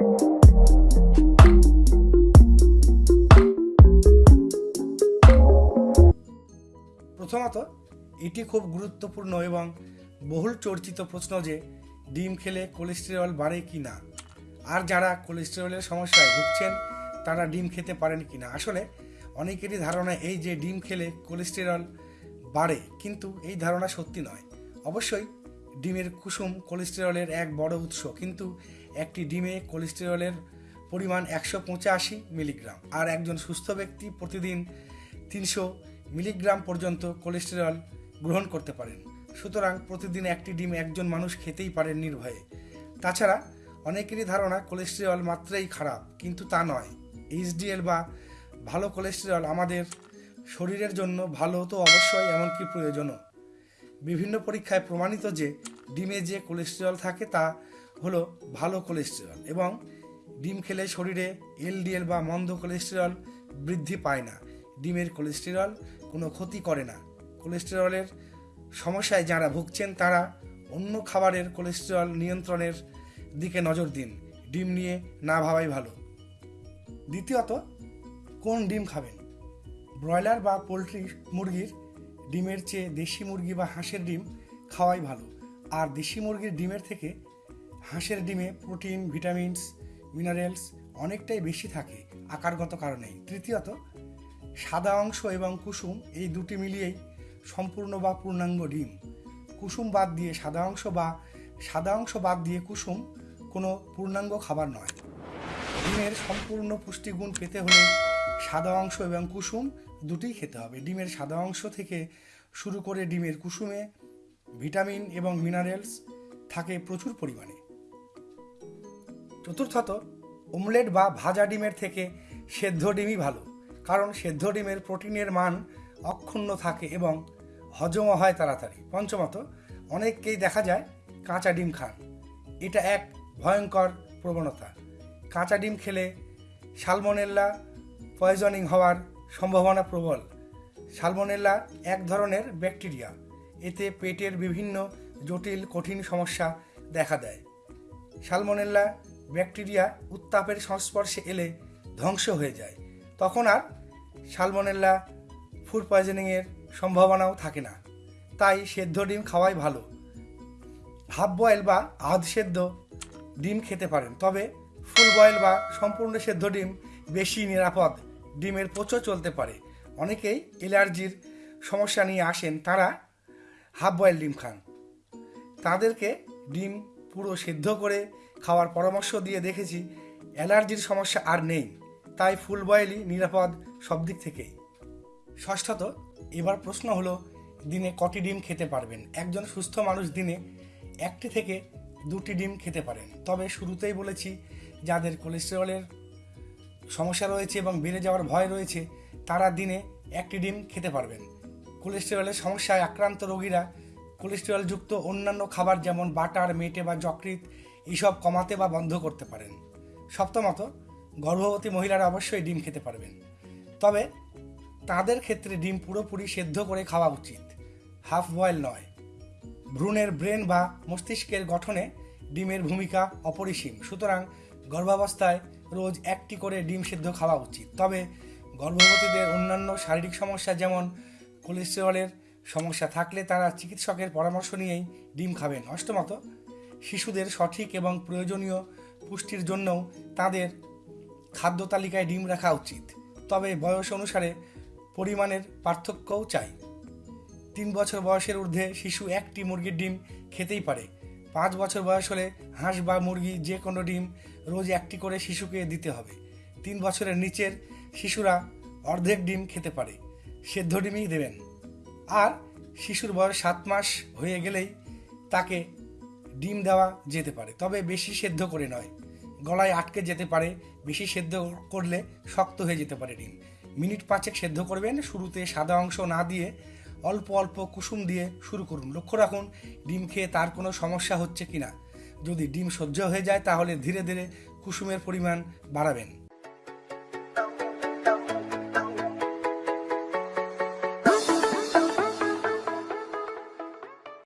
প্রথমত, এটি খুব গুরুত্বপূর্ণ এবং বহুল চর্চিত প্রশ্ন যে ডিম খেলে কোলেস্টেরল বাড়ে কি না। আর যারা কোলেস্টেরলের সমস্যায় ভুগছেন, তারা ডিম খেতে পারেন কি না। আসলে, অনেকেরই ধারণা এই যে ডিম খেলে কোলেস্টেরল বাড়ে, কিন্তু এই ধারণা সত্যি নয়। অবশ্যই ডিমের কুসুম কোলেস্টেরলের এক বড় উৎস, কিন্তু একটি ডিমে কোলেস্টেরলের পরিমাণ একশো পঁচাশি মিলিগ্রাম আর একজন সুস্থ ব্যক্তি প্রতিদিন তিনশো মিলিগ্রাম পর্যন্ত কোলেস্টেরল গ্রহণ করতে পারেন। সুতরাং প্রতিদিন একটি ডিম একজন মানুষ খেতেই পারেন নির্ভয়ে। তাছাড়া অনেকেরই ধারণা কোলেস্টেরল মাত্রাই খারাপ, কিন্তু তা নয়। এইচডিএল বা ভালো কোলেস্টেরল আমাদের শরীরের জন্য ভালো তো অবশ্যই, এমনকি প্রয়োজনও। বিভিন্ন পরীক্ষায় প্রমাণিত যে ডিমে যে কোলেস্টেরল থাকে তা হলো ভালো কোলেস্টেরল এবং ডিম খেলে শরীরে এলডিএল বা মন্দ কোলেস্টেরল বৃদ্ধি পায় না। ডিমের কোলেস্টেরল কোনো ক্ষতি করে না। কোলেস্টেরলের সমস্যায় যারা ভুগছেন, তারা অন্য খাবারের কোলেস্টেরল নিয়ন্ত্রণের দিকে নজর দিন। ডিম নিয়ে না ভাবাই ভালো। দ্বিতীয়ত, কোন ডিম খাবেন? ব্রয়লার বা পোলট্রি মুরগির ডিমের চেয়ে দেশি মুরগি বা হাঁসের ডিম খাওয়াই ভালো। আর দেশি মুরগির ডিমের থেকে হাঁসের ডিমে প্রোটিন, ভিটামিনস, মিনারেলস অনেকটাই বেশি থাকে আকারগত কারণেই তৃতীয়ত, সাদা অংশ এবং কুসুম এই দুটি মিলিয়েই সম্পূর্ণ বা পূর্ণাঙ্গ ডিম। কুসুম বাদ দিয়ে সাদা অংশ বা সাদা অংশ বাদ দিয়ে কুসুম কোনো পূর্ণাঙ্গ খাবার নয়। ডিমের সম্পূর্ণ পুষ্টিগুণ পেতে হলে সাদা অংশ এবং কুসুম দুটিই খেতে হবে। ডিমের সাদা অংশ থেকে শুরু করে ডিমের কুসুমে, ভিটামিন এবং মিনারেলস থাকে প্রচুর পরিমাণে। চতুর্থত, অমলেট বা ভাজা ডিমের থেকে সেদ্ধ ডিমই ভালো, কারণ সেদ্ধ ডিমের প্রোটিনের মান অক্ষুণ্ণ থাকে এবং হজমও হয় তাড়াতাড়ি। পঞ্চমত, অনেককেই দেখা যায় কাঁচা ডিম খান। এটা এক ভয়ঙ্কর প্রবণতা। কাঁচা ডিম খেলে সালমোনেল্লা পয়জনিং হওয়ার সম্ভাবনা প্রবল। সালমোনেল্লা এক ধরনের ব্যাকটেরিয়া। এতে পেটের বিভিন্ন জটিল, কঠিন সমস্যা দেখা দেয়। সালমোনেল্লা ব্যাকটেরিয়া উত্তাপের সংস্পর্শে এলে ধ্বংস হয়ে যায়। তখন আর সালমোনেল্লা ফুড পয়জনিংয়ের সম্ভাবনাও থাকে না। তাই সেদ্ধ ডিম খাওয়াই ভালো। হাফ বয়েল বা আধ সেদ্ধ ডিম খেতে পারেন। তবে ফুল বয়েল বা সম্পূর্ণ সেদ্ধ ডিম বেশি নিরাপদ। ডিমের পচো চলতে পারে। অনেকেই অ্যালার্জির সমস্যা নিয়ে আসেন, তারা হাফ বয়েল ডিম খান। তাদেরকে ডিম পুরো সেদ্ধ করে খাওয়ার পরামর্শ দিয়ে দেখেছি, অ্যালার্জির সমস্যা আর নেই, তাই ফুল বয়েলই নিরাপদ সব দিক থেকেই। ষষ্ঠত, এবার প্রশ্ন হলো, দিনে কটি ডিম খেতে পারবেন? একজন সুস্থ মানুষ দিনে একটি থেকে দুটি ডিম খেতে পারেন। তবে শুরুতেই বলেছি, যাদের কোলেস্টেরলের সমস্যা রয়েছে এবং বেড়ে যাওয়ার ভয় রয়েছে, তারা দিনে একটি ডিম খেতে পারবেন। কোলেস্টেরলের সমস্যায় আক্রান্ত রোগীরা কোলেস্টেরলযুক্ত অন্যান্য খাবার যেমন বাটার, মেটে বা যকৃৎ, এইসব কমাতে বা বন্ধ করতে পারেন। সপ্তমত, গর্ভবতী মহিলারা অবশ্যই ডিম খেতে পারবেন। তবে তাদের ক্ষেত্রে ডিম পুরোপুরি সেদ্ধ করে খাওয়া উচিত। হাফ বয়েল নয়। ভ্রূণের ব্রেন বা মস্তিষ্কের গঠনে ডিমের ভূমিকা অপরিসীম। সুতরাং গর্ভাবস্থায় রোজ একটি করে ডিম সেদ্ধ খাওয়া উচিত। তবে গর্ভবতীদের অন্যান্য শারীরিক সমস্যা যেমন কোলেস্টেরলের সমস্যা থাকলে তারা চিকিৎসকের পরামর্শ নিয়েই ডিম খাবেন। অষ্টমত, শিশুদের সঠিক এবং প্রয়োজনীয় পুষ্টির জন্যও তাদের খাদ্য তালিকায় ডিম রাখা উচিত। তবে বয়স অনুসারে পরিমাণের পার্থক্যও চাই। তিন বছর বয়সের ঊর্ধ্বে শিশু একটি মুরগির ডিম খেতেই পারে। পাঁচ বছর বয়স হলে হাঁস বা মুরগি যে কোনো ডিম রোজ একটি করে শিশুকে দিতে হবে। তিন বছরের নিচের শিশুরা অর্ধেক ডিম খেতে পারে। সেদ্ধ ডিমই দেবেন। আর শিশুর বয়স সাত মাস হয়ে গেলেই তাকে ডিম দেওয়া যেতে পারে। তবে বেশি সেদ্ধ করে নয়। গলায় আটকে যেতে পারে। বেশি সেদ্ধ করলে শক্ত হয়ে যেতে পারে ডিম। মিনিট পাঁচেক সেদ্ধ করবেন। শুরুতে সাদা অংশ না দিয়ে অল্প অল্প কুসুম দিয়ে শুরু করুন। লক্ষ্য রাখুন, ডিম খেয়ে তার কোনো সমস্যা হচ্ছে কিনা। যদি ডিম সহ্য হয়ে যায়, তাহলে ধীরে ধীরে কুসুমের পরিমাণ বাড়াবেন।